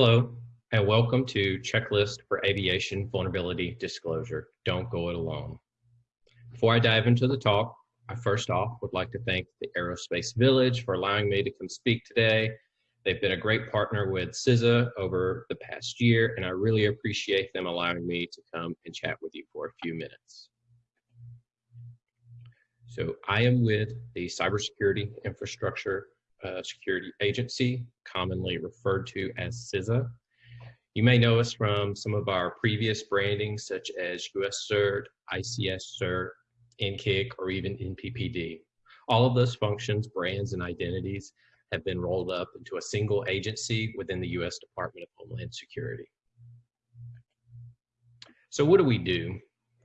Hello, and welcome to Checklist for Aviation Vulnerability Disclosure. Don't go it alone. Before I dive into the talk, I first off would like to thank the Aerospace Village for allowing me to come speak today. They've been a great partner with CISA over the past year, and I really appreciate them allowing me to come and chat with you for a few minutes. So I am with the Cybersecurity Infrastructure uh, Security Agency, commonly referred to as CISA. You may know us from some of our previous brandings such as US CERT, ICS CERT, NCCIC, or even NPPD. All of those functions, brands, and identities have been rolled up into a single agency within the US Department of Homeland Security. So what do we do?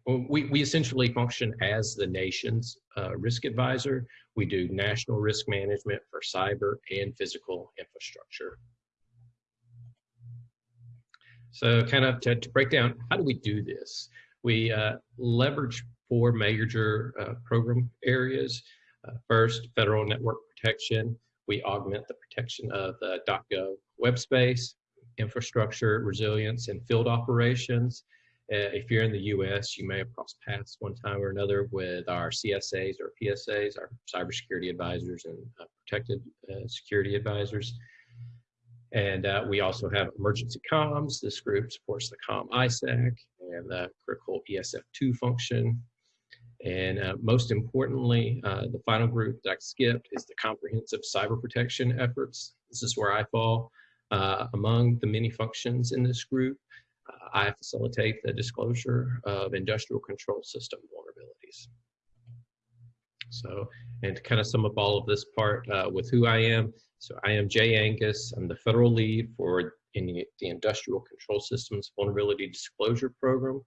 We, we essentially function as the nation's uh, risk advisor. We do national risk management for cyber and physical infrastructure. So kind of to, to break down, how do we do this? We uh, leverage four major uh, program areas. Uh, first, federal network protection. We augment the protection of the .gov web space, infrastructure resilience, and field operations. Uh, if you're in the US, you may have crossed paths one time or another with our CSAs or PSAs, our cybersecurity advisors and uh, protected uh, security advisors. And uh, we also have emergency comms. This group supports the COM ISAC and the critical ESF2 function. And uh, most importantly, uh, the final group that I skipped is the comprehensive cyber protection efforts. This is where I fall. among the many functions in this group, I facilitate the disclosure of industrial control system vulnerabilities. So, and to kind of sum up all of this part uh, with who I am, so I am Jay Angus. I'm the federal lead for in the, Industrial Control Systems Vulnerability Disclosure Program.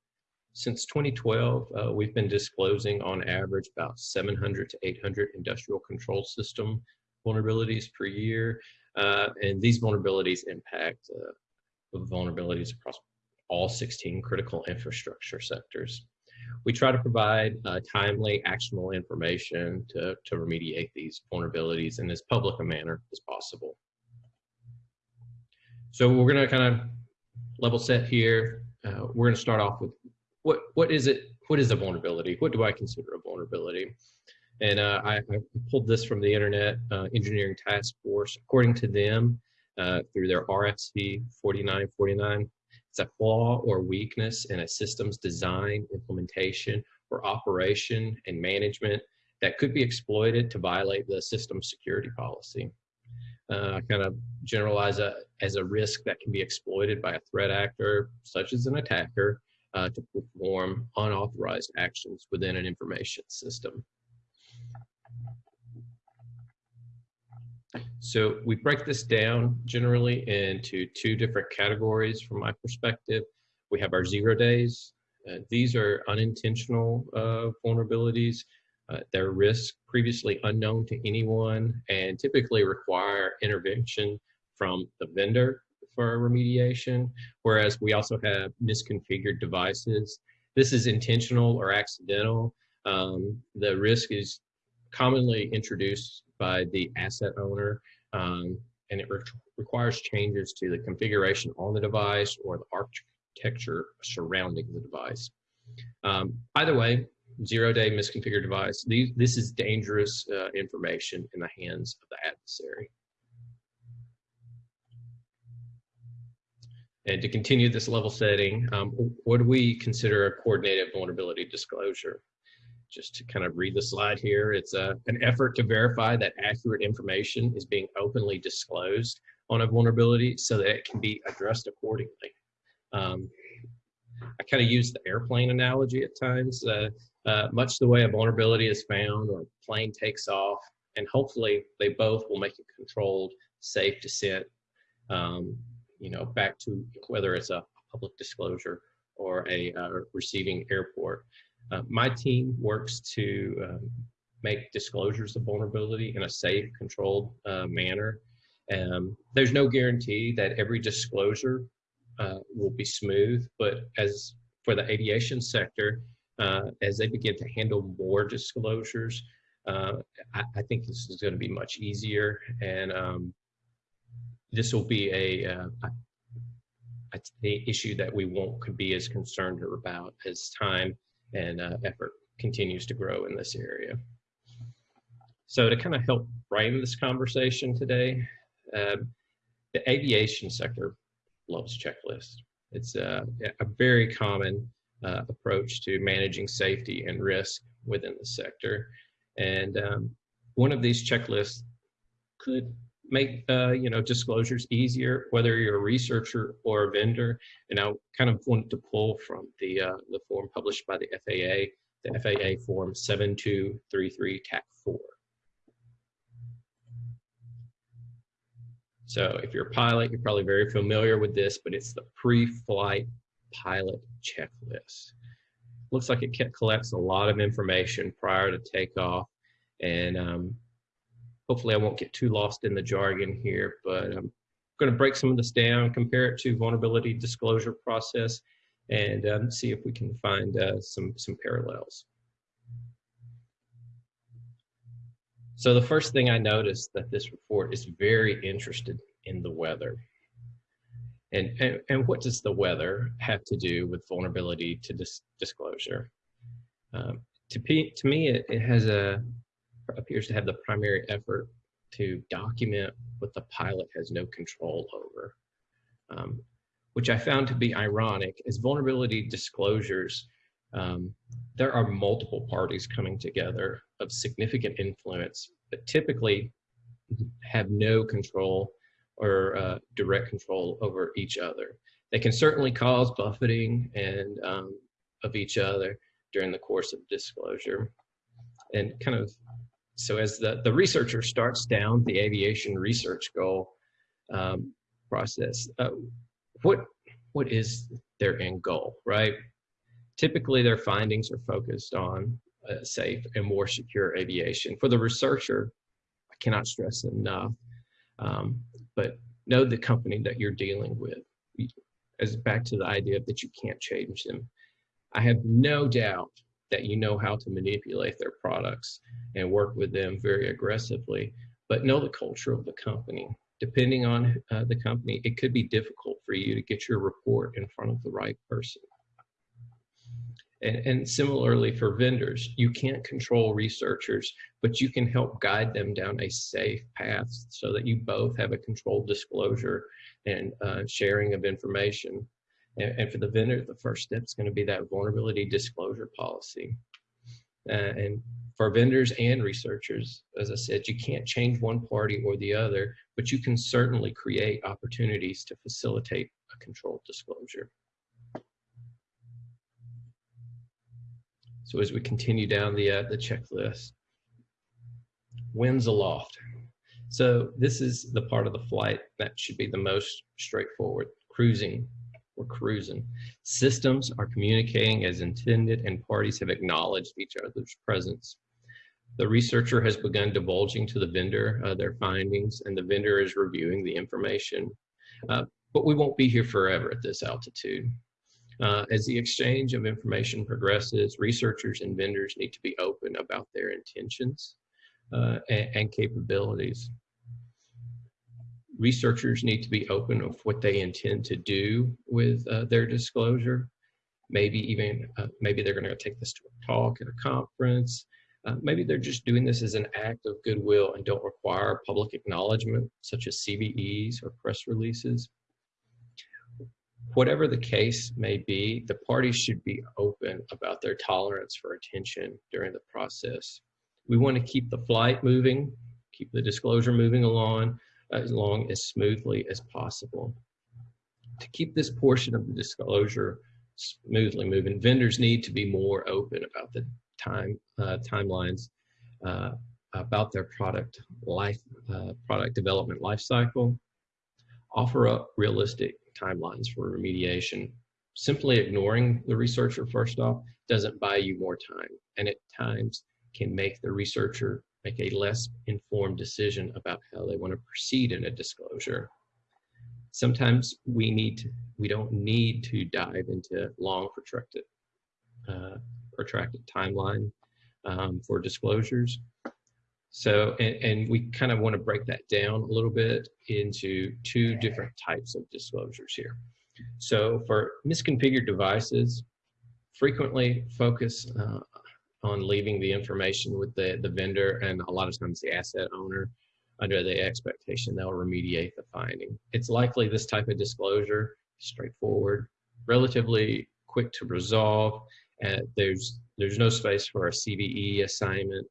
Since 2012, uh, we've been disclosing on average about 700 to 800 industrial control system vulnerabilities per year. Uh, and these vulnerabilities impact uh, vulnerabilities across all 16 critical infrastructure sectors. We try to provide uh, timely, actionable information to, to remediate these vulnerabilities in as public a manner as possible. So we're going to kind of level set here. Uh, we're going to start off with what what is it? What is a vulnerability? What do I consider a vulnerability? And uh, I, I, pulled this from the Internet uh, Engineering Task Force. According to them, uh, through their RFC 4949, it's a flaw or weakness in a system's design, implementation, or operation and management that could be exploited to violate the system security policy. Uh, kind of generalize a, as a risk that can be exploited by a threat actor, such as an attacker, uh, to perform unauthorized actions within an information system. So we break this down generally into two different categories from my perspective. We have our zero days. Uh, these are unintentional uh, vulnerabilities. Uh, they're risks previously unknown to anyone and typically require intervention from the vendor for remediation, whereas we also have misconfigured devices. This is intentional or accidental. Um, the risk is commonly introduced by the asset owner, um, and it re requires changes to the configuration on the device or the architecture surrounding the device. Um, either way, zero-day misconfigured device, this is dangerous uh, information in the hands of the adversary. And to continue this level setting, um, what do we consider a coordinated vulnerability disclosure? Just to kind of read the slide here, it's a, an effort to verify that accurate information is being openly disclosed on a vulnerability so that it can be addressed accordingly. Um, I kind of use the airplane analogy at times, uh, uh, much the way a vulnerability is found or a plane takes off, and hopefully they both will make a controlled, safe descent, um, you know, back to whether it's a public disclosure or a uh, receiving airport. Uh, my team works to um, make disclosures of vulnerability in a safe, controlled uh, manner. Um, there's no guarantee that every disclosure uh, will be smooth, but as for the aviation sector, uh, as they begin to handle more disclosures, uh, I, I, think this is going to be much easier, and um, this will be a, the issue that we won't could be as concerned about as time and uh, effort continues to grow in this area. So to kind of help frame this conversation today, uh, the aviation sector loves checklists. It's a, a very common uh, approach to managing safety and risk within the sector. And um, one of these checklists could make uh, you know disclosures easier, whether you're a researcher or a vendor. And I kind of wanted to pull from the uh, the form published by the FAA, the FAA Form 7233 TAC 4. So if you're a pilot, you're probably very familiar with this, but it's the pre-flight pilot checklist. Looks like it collects a lot of information prior to takeoff. And um, hopefully I won't get too lost in the jargon here, but I'm going to break some of this down, compare it to vulnerability disclosure process, and um, see if we can find uh, some, some parallels. So the first thing I noticed that this report is very interested in the weather. And, and, and what does the weather have to do with vulnerability to dis disclosure? Um, to, to me, it, it has a, appears to have the primary effort to document what the pilot has no control over, um, which I found to be ironic as vulnerability disclosures um, there are multiple parties coming together of significant influence, but typically have no control or uh, direct control over each other. They can certainly cause buffeting and um, of each other during the course of disclosure. And kind of, so as the, the researcher starts down the aviation research goal um, process, uh, what, what is their end goal, right? Typically, their findings are focused on uh, safe and more secure aviation. For the researcher, I cannot stress enough, um, but know the company that you're dealing with. As back to the idea that you can't change them. I have no doubt that you know how to manipulate their products and work with them very aggressively, but know the culture of the company. Depending on uh, the company, it could be difficult for you to get your report in front of the right person. And, and, similarly for vendors, you can't control researchers, but you can help guide them down a safe path so that you both have a controlled disclosure and uh, sharing of information. And, and, for the vendor, the first step is going to be that vulnerability disclosure policy. Uh, and for vendors and researchers, as I said, you can't change one party or the other, but you can certainly create opportunities to facilitate a controlled disclosure. So as we continue down the, uh, the checklist, winds aloft. So this is the part of the flight that should be the most straightforward, cruising we're cruising. Systems are communicating as intended and parties have acknowledged each other's presence. The researcher has begun divulging to the vendor uh, their findings and the vendor is reviewing the information. Uh, but we won't be here forever at this altitude. Uh, as the exchange of information progresses, researchers and vendors need to be open about their intentions uh, and, and, capabilities. Researchers need to be open of what they intend to do with uh, their disclosure. Maybe even, uh, maybe they're gonna take this to a talk at a conference. Uh, maybe they're just doing this as an act of goodwill and don't require public acknowledgement, such as CVEs or press releases whatever the case may be, the parties should be open about their tolerance for attention during the process. We want to keep the flight moving, keep the disclosure moving along as long as smoothly as possible. To keep this portion of the disclosure smoothly moving, vendors need to be more open about the time uh, timelines uh, about their product life, uh, product development life cycle, offer up realistic timelines for remediation. Simply ignoring the researcher first off doesn't buy you more time and at times can make the researcher make a less informed decision about how they want to proceed in a disclosure. Sometimes we need to, we don't need to dive into long protracted uh, protracted timeline um, for disclosures. So, and, and we kind of want to break that down a little bit into two different types of disclosures here. So for misconfigured devices, frequently focus uh, on leaving the information with the, the vendor and a lot of times the asset owner under the expectation they'll remediate the finding. It's likely this type of disclosure, straightforward, relatively quick to resolve, and there's there's no space for a CVE assignment.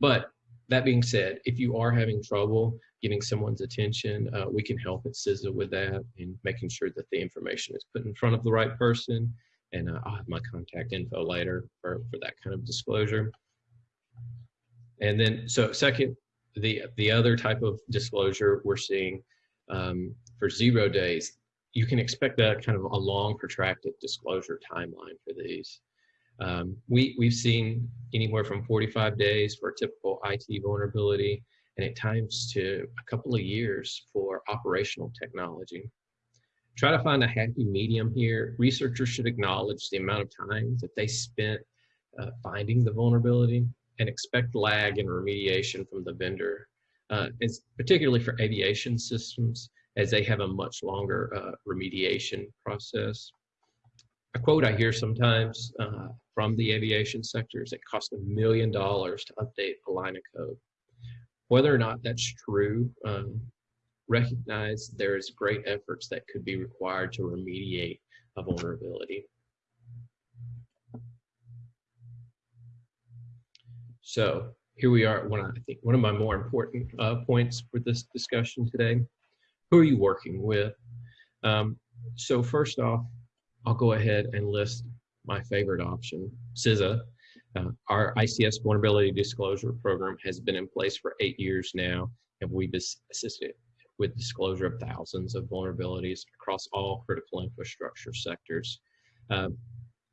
But that being said, if you are having trouble getting someone's attention, uh, we can help at CISA with that and making sure that the information is put in front of the right person. And uh, I'll have my contact info later for, for that kind of disclosure. And then, so second, the, the other type of disclosure we're seeing um, for zero days, you can expect a kind of a long protracted disclosure timeline for these. Um, we, we've seen anywhere from 45 days for a typical IT vulnerability and at times to a couple of years for operational technology. Try to find a happy medium here. Researchers should acknowledge the amount of time that they spent uh, finding the vulnerability and expect lag in remediation from the vendor. Uh, particularly for aviation systems as they have a much longer uh, remediation process. A quote I hear sometimes uh, from the aviation sector is it costs a million dollars to update a line of code. Whether or not that's true, um, recognize there's great efforts that could be required to remediate a vulnerability. So here we are, one, I think one of my more important uh, points for this discussion today. Who are you working with? Um, so first off, I'll go ahead and list my favorite option, CISA. Uh, our ICS vulnerability disclosure program has been in place for eight years now, and we've assisted with disclosure of thousands of vulnerabilities across all critical infrastructure sectors. Uh,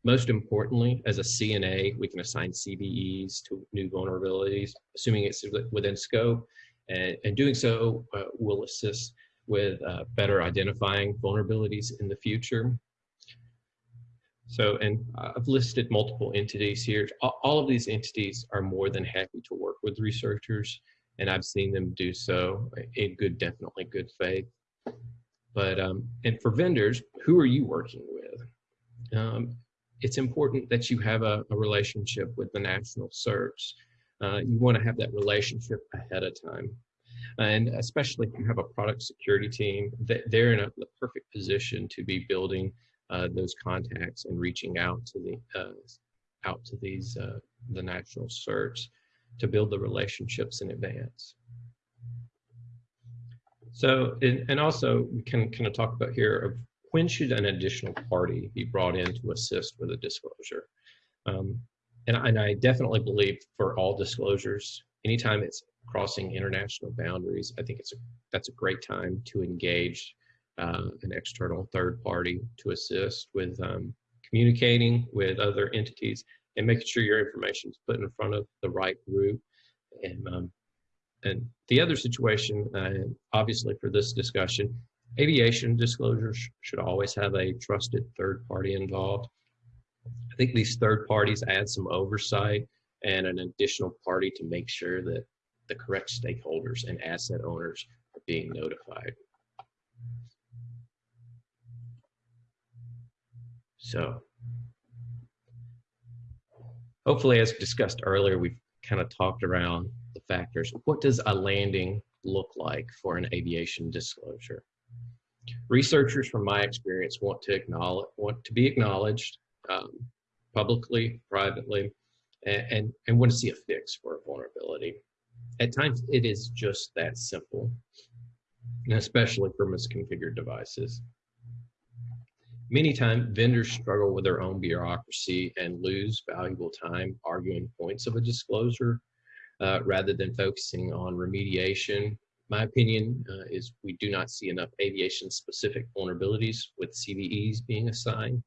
most importantly, as a CNA, we can assign CVEs to new vulnerabilities, assuming it's within scope, and, and doing so uh, will assist with uh, better identifying vulnerabilities in the future so, and I've listed multiple entities here. All of these entities are more than happy to work with researchers, and I've seen them do so in good, definitely good faith. But, um, and for vendors, who are you working with? Um, it's important that you have a, a relationship with the national certs. Uh, you want to have that relationship ahead of time. And especially if you have a product security team, that they're in a, the perfect position to be building uh, those contacts and reaching out to the uh, out to these uh, the national certs to build the relationships in advance. So, and also we can kind of talk about here of when should an additional party be brought in to assist with a disclosure? Um, and, and I definitely believe for all disclosures, anytime it's crossing international boundaries, I think it's a, that's a great time to engage uh, an external third party to assist with um, communicating with other entities and making sure your information is put in front of the right group. And, um, and the other situation, uh, obviously for this discussion, aviation disclosures should always have a trusted third party involved. I think these third parties add some oversight and an additional party to make sure that the correct stakeholders and asset owners are being notified. So hopefully, as discussed earlier, we've kind of talked around the factors. What does a landing look like for an aviation disclosure? Researchers, from my experience, want to acknowledge, want to be acknowledged um, publicly, privately, and, and, and want to see a fix for a vulnerability. At times, it is just that simple, especially for misconfigured devices. Many times, vendors struggle with their own bureaucracy and lose valuable time arguing points of a disclosure uh, rather than focusing on remediation. My opinion uh, is we do not see enough aviation-specific vulnerabilities with CVEs being assigned.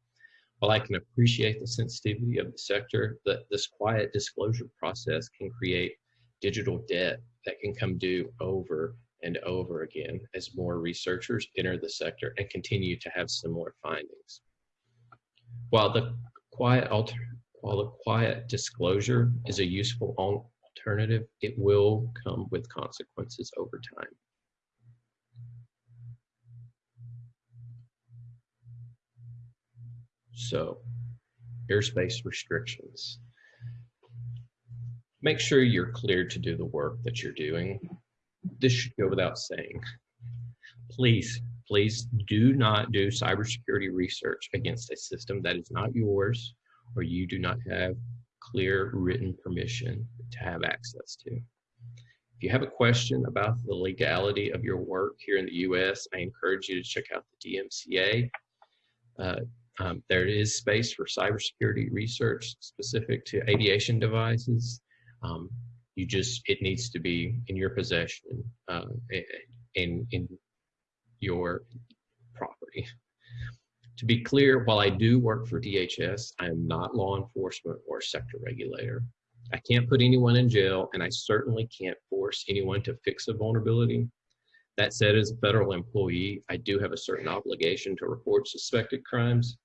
While I can appreciate the sensitivity of the sector, that this quiet disclosure process can create digital debt that can come due over and over again as more researchers enter the sector and continue to have similar findings. While the quiet while the quiet disclosure is a useful alternative, it will come with consequences over time. So airspace restrictions. Make sure you're cleared to do the work that you're doing. This should go without saying. Please, please do not do cybersecurity research against a system that is not yours or you do not have clear written permission to have access to. If you have a question about the legality of your work here in the US, I encourage you to check out the DMCA. Uh, um, there is space for cybersecurity research specific to aviation devices. Um, you just, it needs to be in your possession uh, in, in your property. To be clear, while I do work for DHS, I am not law enforcement or sector regulator. I can't put anyone in jail and I certainly can't force anyone to fix a vulnerability. That said, as a federal employee, I do have a certain obligation to report suspected crimes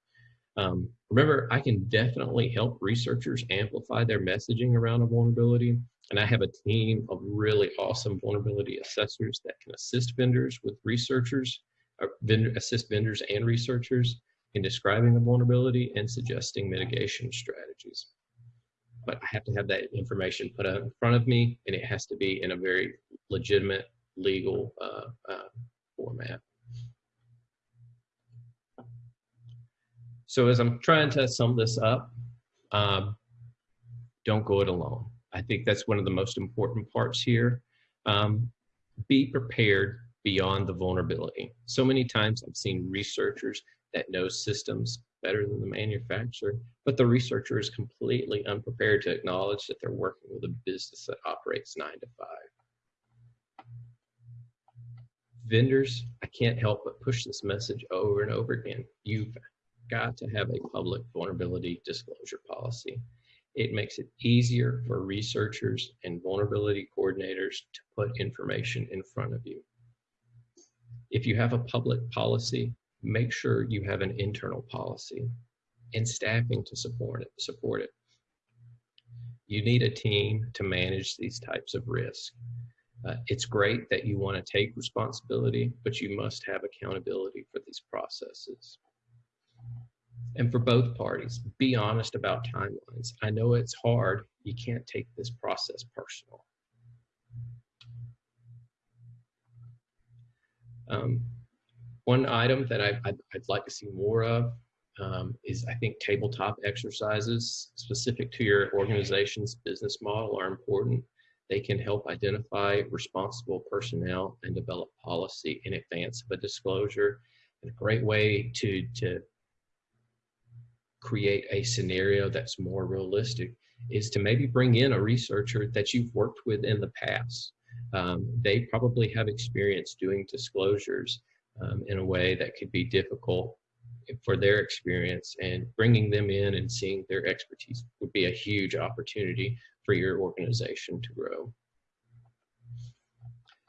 um, remember, I can definitely help researchers amplify their messaging around a vulnerability. And I have a team of really awesome vulnerability assessors that can assist vendors with researchers, uh, vendor, assist vendors and researchers in describing a vulnerability and suggesting mitigation strategies. But I have to have that information put in front of me and it has to be in a very legitimate legal uh, uh, format. So as I'm trying to sum this up, um, don't go it alone. I think that's one of the most important parts here. Um, be prepared beyond the vulnerability. So many times I've seen researchers that know systems better than the manufacturer, but the researcher is completely unprepared to acknowledge that they're working with a business that operates nine to five. Vendors, I can't help but push this message over and over again. You've got to have a public vulnerability disclosure policy. It makes it easier for researchers and vulnerability coordinators to put information in front of you. If you have a public policy, make sure you have an internal policy and staffing to support it. Support it. You need a team to manage these types of risk. Uh, it's great that you want to take responsibility, but you must have accountability for these processes and for both parties, be honest about timelines. I know it's hard. You can't take this process personal. Um, one item that I, would like to see more of um, is I think tabletop exercises specific to your organization's business model are important. They can help identify responsible personnel and develop policy in advance of a disclosure. And a great way to, to create a scenario that's more realistic is to maybe bring in a researcher that you've worked with in the past. Um, they probably have experience doing disclosures um, in a way that could be difficult for their experience and bringing them in and seeing their expertise would be a huge opportunity for your organization to grow.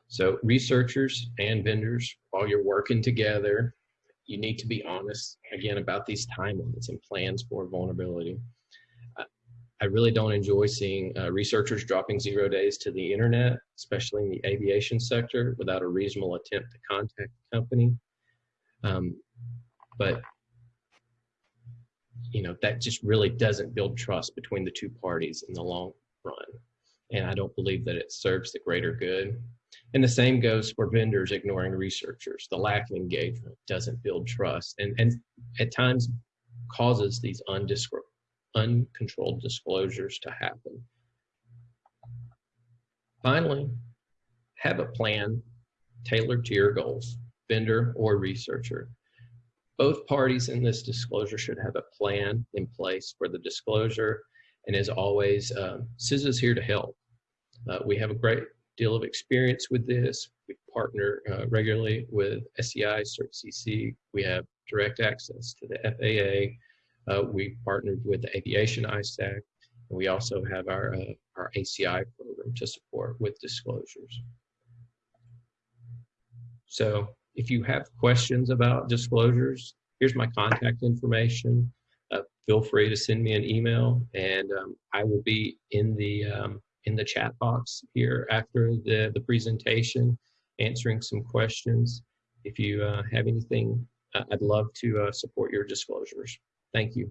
So researchers and vendors, while you're working together, you need to be honest again about these timelines and plans for vulnerability. I really don't enjoy seeing uh, researchers dropping zero days to the internet, especially in the aviation sector, without a reasonable attempt to contact the company. Um, but you know that just really doesn't build trust between the two parties in the long run, and I don't believe that it serves the greater good. And the same goes for vendors ignoring researchers. The lack of engagement doesn't build trust and, and at times causes these uncontrolled disclosures to happen. Finally, have a plan tailored to your goals, vendor or researcher. Both parties in this disclosure should have a plan in place for the disclosure. And as always, um, CISA is here to help. Uh, we have a great deal of experience with this. We partner uh, regularly with SEI, CertCC. We have direct access to the FAA. Uh, we partnered with the Aviation ISAC. And we also have our, uh, our ACI program to support with disclosures. So if you have questions about disclosures, here's my contact information. Uh, feel free to send me an email and um, I will be in the um, in the chat box here after the, the presentation, answering some questions. If you uh, have anything, uh, I'd love to uh, support your disclosures. Thank you.